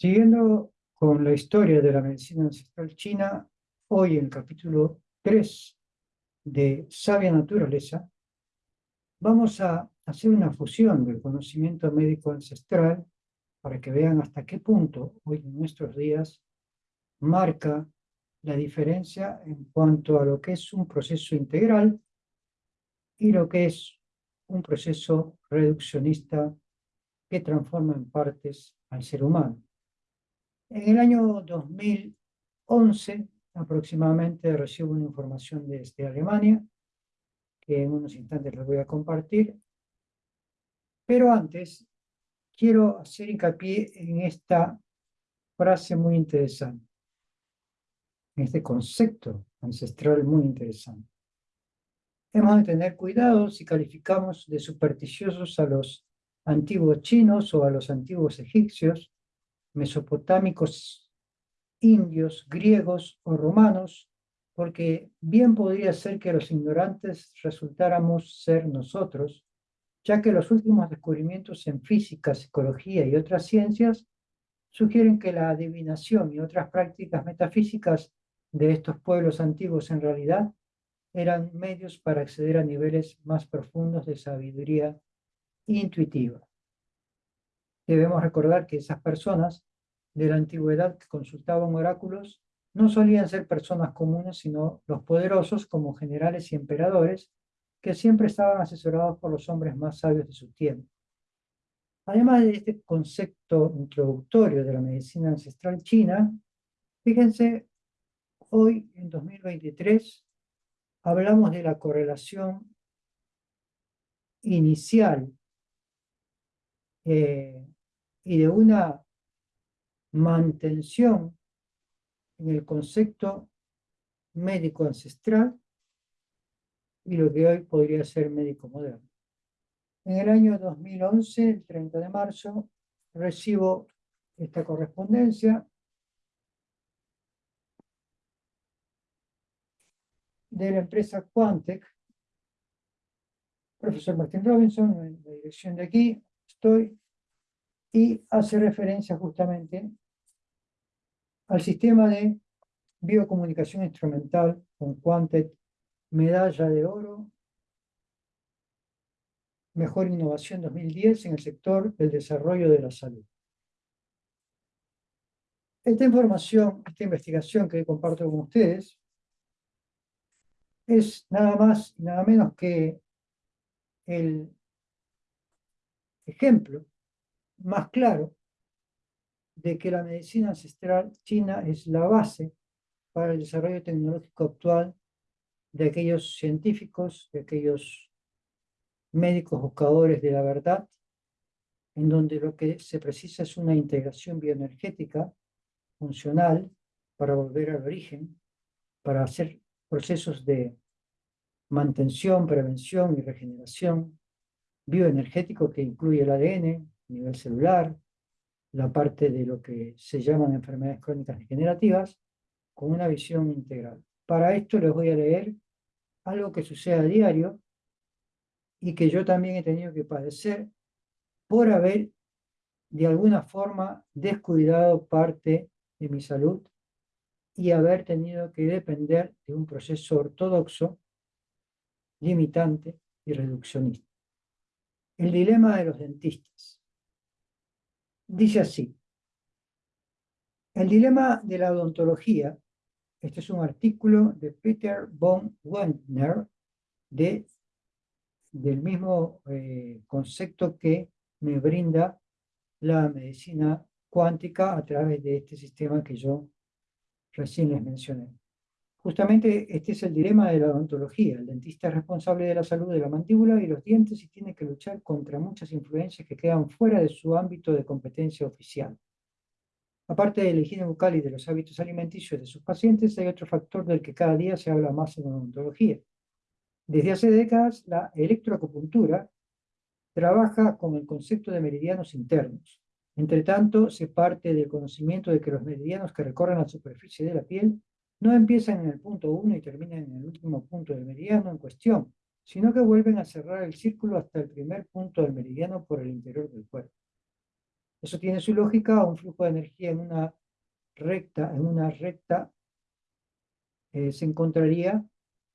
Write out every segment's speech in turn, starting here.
Siguiendo con la historia de la medicina ancestral china, hoy en el capítulo 3 de Sabia Naturaleza, vamos a hacer una fusión del conocimiento médico ancestral para que vean hasta qué punto hoy en nuestros días marca la diferencia en cuanto a lo que es un proceso integral y lo que es un proceso reduccionista que transforma en partes al ser humano. En el año 2011, aproximadamente, recibo una información desde Alemania, que en unos instantes les voy a compartir. Pero antes, quiero hacer hincapié en esta frase muy interesante, en este concepto ancestral muy interesante. Hemos de tener cuidado si calificamos de supersticiosos a los antiguos chinos o a los antiguos egipcios, mesopotámicos, indios, griegos o romanos, porque bien podría ser que los ignorantes resultáramos ser nosotros, ya que los últimos descubrimientos en física, psicología y otras ciencias sugieren que la adivinación y otras prácticas metafísicas de estos pueblos antiguos en realidad eran medios para acceder a niveles más profundos de sabiduría intuitiva. Debemos recordar que esas personas de la antigüedad que consultaban oráculos no solían ser personas comunes, sino los poderosos como generales y emperadores, que siempre estaban asesorados por los hombres más sabios de su tiempo. Además de este concepto introductorio de la medicina ancestral china, fíjense, hoy en 2023 hablamos de la correlación inicial eh, y de una mantención en el concepto médico ancestral y lo que hoy podría ser médico moderno. En el año 2011, el 30 de marzo, recibo esta correspondencia de la empresa Quantec, profesor Martin Robinson, en la dirección de aquí, estoy, y hace referencia justamente al sistema de biocomunicación instrumental con Quantec, medalla de oro, mejor innovación 2010 en el sector del desarrollo de la salud. Esta información, esta investigación que comparto con ustedes, es nada más y nada menos que el ejemplo más claro de que la medicina ancestral china es la base para el desarrollo tecnológico actual de aquellos científicos, de aquellos médicos buscadores de la verdad, en donde lo que se precisa es una integración bioenergética funcional para volver al origen, para hacer procesos de mantención, prevención y regeneración, bioenergético que incluye el ADN nivel celular, la parte de lo que se llaman enfermedades crónicas degenerativas, con una visión integral. Para esto les voy a leer algo que sucede a diario y que yo también he tenido que padecer por haber de alguna forma descuidado parte de mi salud y haber tenido que depender de un proceso ortodoxo limitante y reduccionista. El dilema de los dentistas. Dice así, el dilema de la odontología, este es un artículo de Peter von Wendner, de, del mismo eh, concepto que me brinda la medicina cuántica a través de este sistema que yo recién les mencioné. Justamente este es el dilema de la odontología. El dentista es responsable de la salud de la mandíbula y los dientes y tiene que luchar contra muchas influencias que quedan fuera de su ámbito de competencia oficial. Aparte de la higiene bucal y de los hábitos alimenticios de sus pacientes, hay otro factor del que cada día se habla más en odontología. Desde hace décadas, la electroacupuntura trabaja con el concepto de meridianos internos. Entre tanto, se parte del conocimiento de que los meridianos que recorren la superficie de la piel no empiezan en el punto 1 y terminan en el último punto del meridiano en cuestión, sino que vuelven a cerrar el círculo hasta el primer punto del meridiano por el interior del cuerpo. Eso tiene su lógica, un flujo de energía en una recta, en una recta eh, se encontraría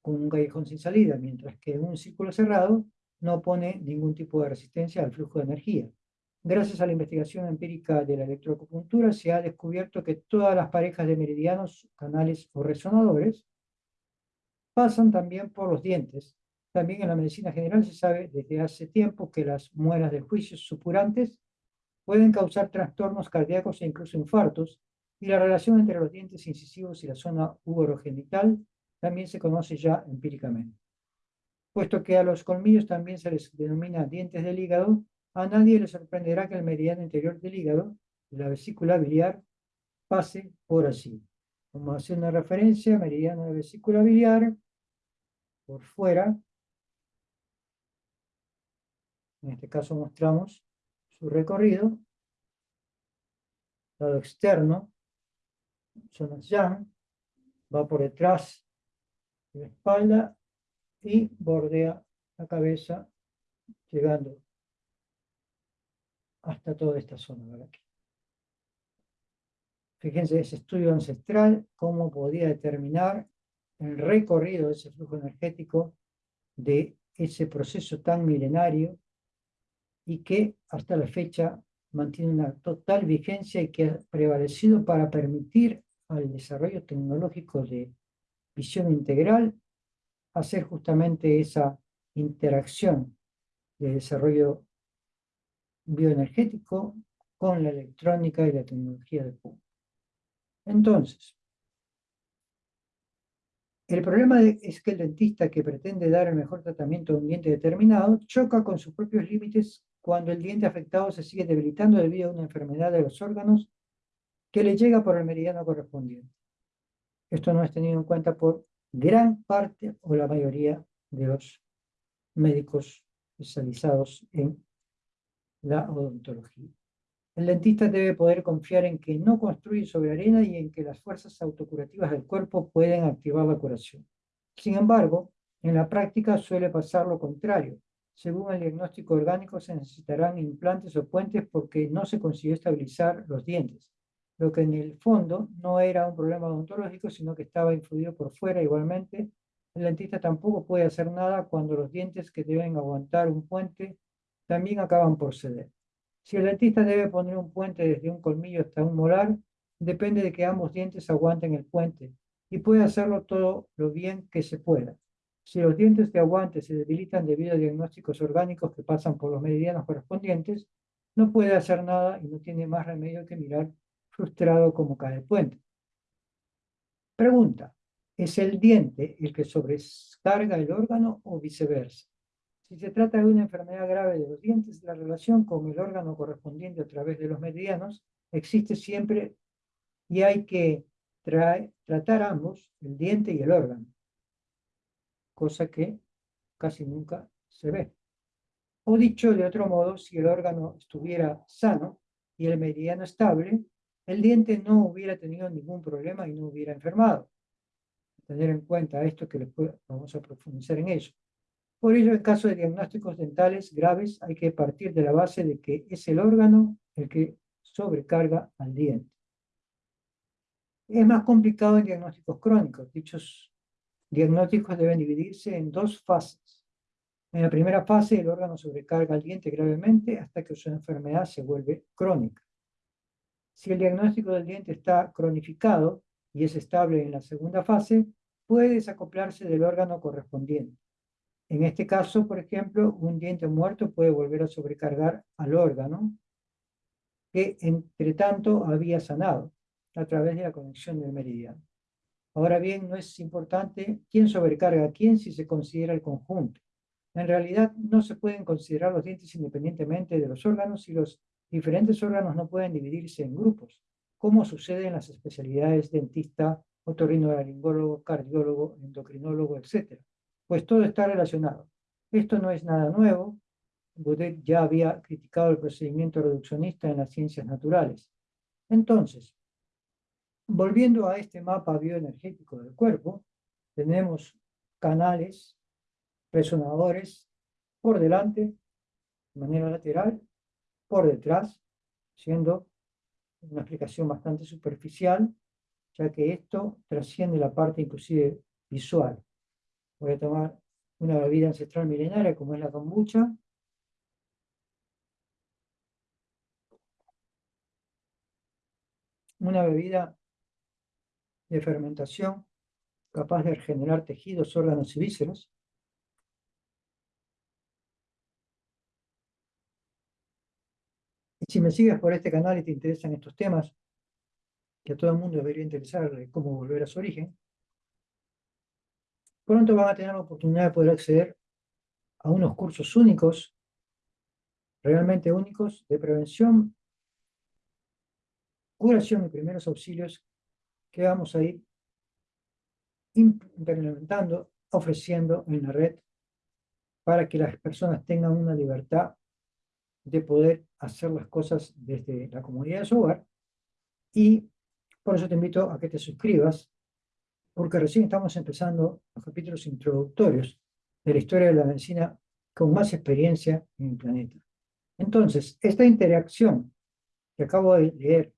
con un callejón sin salida, mientras que en un círculo cerrado no pone ningún tipo de resistencia al flujo de energía. Gracias a la investigación empírica de la electroacupuntura se ha descubierto que todas las parejas de meridianos, canales o resonadores pasan también por los dientes. También en la medicina general se sabe desde hace tiempo que las muelas del juicio supurantes pueden causar trastornos cardíacos e incluso infartos, y la relación entre los dientes incisivos y la zona uvorogenital también se conoce ya empíricamente. Puesto que a los colmillos también se les denomina dientes del hígado, a nadie le sorprenderá que el meridiano interior del hígado, la vesícula biliar, pase por así. Como hacer una referencia, meridiano de vesícula biliar, por fuera. En este caso mostramos su recorrido. Lado externo, zona yang, va por detrás de la espalda y bordea la cabeza, llegando hasta toda esta zona aquí. Fíjense ese estudio ancestral, cómo podía determinar el recorrido de ese flujo energético de ese proceso tan milenario y que hasta la fecha mantiene una total vigencia y que ha prevalecido para permitir al desarrollo tecnológico de visión integral hacer justamente esa interacción de desarrollo bioenergético con la electrónica y la tecnología de punto. Entonces, el problema es que el dentista que pretende dar el mejor tratamiento a un diente determinado choca con sus propios límites cuando el diente afectado se sigue debilitando debido a una enfermedad de los órganos que le llega por el meridiano correspondiente. Esto no es tenido en cuenta por gran parte o la mayoría de los médicos especializados en la odontología. El dentista debe poder confiar en que no construye sobre arena y en que las fuerzas autocurativas del cuerpo pueden activar la curación. Sin embargo, en la práctica suele pasar lo contrario. Según el diagnóstico orgánico, se necesitarán implantes o puentes porque no se consiguió estabilizar los dientes, lo que en el fondo no era un problema odontológico, sino que estaba influido por fuera igualmente. El dentista tampoco puede hacer nada cuando los dientes que deben aguantar un puente también acaban por ceder. Si el dentista debe poner un puente desde un colmillo hasta un molar, depende de que ambos dientes aguanten el puente y puede hacerlo todo lo bien que se pueda. Si los dientes de aguante se debilitan debido a diagnósticos orgánicos que pasan por los meridianos correspondientes, no puede hacer nada y no tiene más remedio que mirar frustrado como cae el puente. Pregunta, ¿es el diente el que sobrecarga el órgano o viceversa? Si se trata de una enfermedad grave de los dientes, la relación con el órgano correspondiente a través de los meridianos existe siempre y hay que tratar ambos, el diente y el órgano, cosa que casi nunca se ve. O dicho de otro modo, si el órgano estuviera sano y el meridiano estable, el diente no hubiera tenido ningún problema y no hubiera enfermado. Tener en cuenta esto que después vamos a profundizar en ello. Por ello, en caso de diagnósticos dentales graves, hay que partir de la base de que es el órgano el que sobrecarga al diente. Es más complicado en diagnósticos crónicos. Dichos diagnósticos deben dividirse en dos fases. En la primera fase, el órgano sobrecarga al diente gravemente hasta que su enfermedad se vuelve crónica. Si el diagnóstico del diente está cronificado y es estable en la segunda fase, puede desacoplarse del órgano correspondiente. En este caso, por ejemplo, un diente muerto puede volver a sobrecargar al órgano que, entre tanto, había sanado a través de la conexión del meridiano. Ahora bien, no es importante quién sobrecarga a quién si se considera el conjunto. En realidad, no se pueden considerar los dientes independientemente de los órganos y los diferentes órganos no pueden dividirse en grupos, como sucede en las especialidades dentista, otorrinolaringólogo, cardiólogo, endocrinólogo, etc pues todo está relacionado. Esto no es nada nuevo. Baudet ya había criticado el procedimiento reduccionista en las ciencias naturales. Entonces, volviendo a este mapa bioenergético del cuerpo, tenemos canales, resonadores por delante, de manera lateral, por detrás, siendo una explicación bastante superficial, ya que esto trasciende la parte inclusive visual. Voy a tomar una bebida ancestral milenaria como es la kombucha. Una bebida de fermentación capaz de regenerar tejidos, órganos y vísceras. Y si me sigues por este canal y te interesan estos temas, que a todo el mundo debería interesarle cómo volver a su origen, pronto van a tener la oportunidad de poder acceder a unos cursos únicos, realmente únicos, de prevención, curación y primeros auxilios que vamos a ir implementando, ofreciendo en la red para que las personas tengan una libertad de poder hacer las cosas desde la comunidad de su hogar. Y por eso te invito a que te suscribas porque recién estamos empezando los capítulos introductorios de la historia de la medicina con más experiencia en el planeta. Entonces, esta interacción que acabo de leer,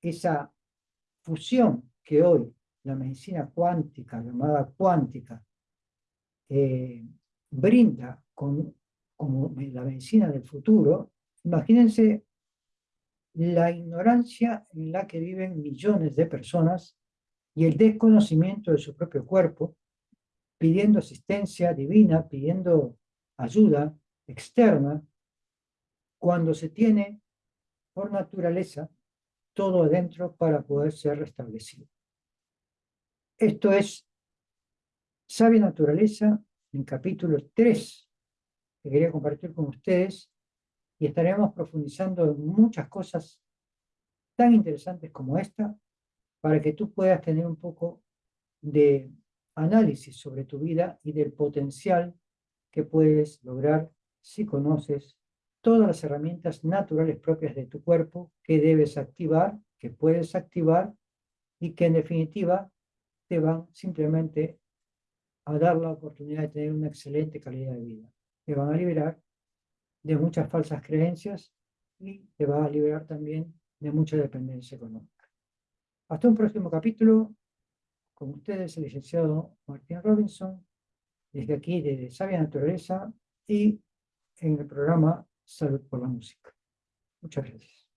esa fusión que hoy la medicina cuántica, llamada cuántica, eh, brinda con, como la medicina del futuro, imagínense la ignorancia en la que viven millones de personas y el desconocimiento de su propio cuerpo, pidiendo asistencia divina, pidiendo ayuda externa, cuando se tiene por naturaleza todo adentro para poder ser restablecido. Esto es Sabia Naturaleza, en capítulo 3, que quería compartir con ustedes, y estaremos profundizando en muchas cosas tan interesantes como esta, para que tú puedas tener un poco de análisis sobre tu vida y del potencial que puedes lograr si conoces todas las herramientas naturales propias de tu cuerpo que debes activar, que puedes activar y que en definitiva te van simplemente a dar la oportunidad de tener una excelente calidad de vida. Te van a liberar de muchas falsas creencias y te va a liberar también de mucha dependencia económica. Hasta un próximo capítulo. Con ustedes el licenciado Martín Robinson, desde aquí de Sabia Naturaleza y en el programa Salud por la Música. Muchas gracias.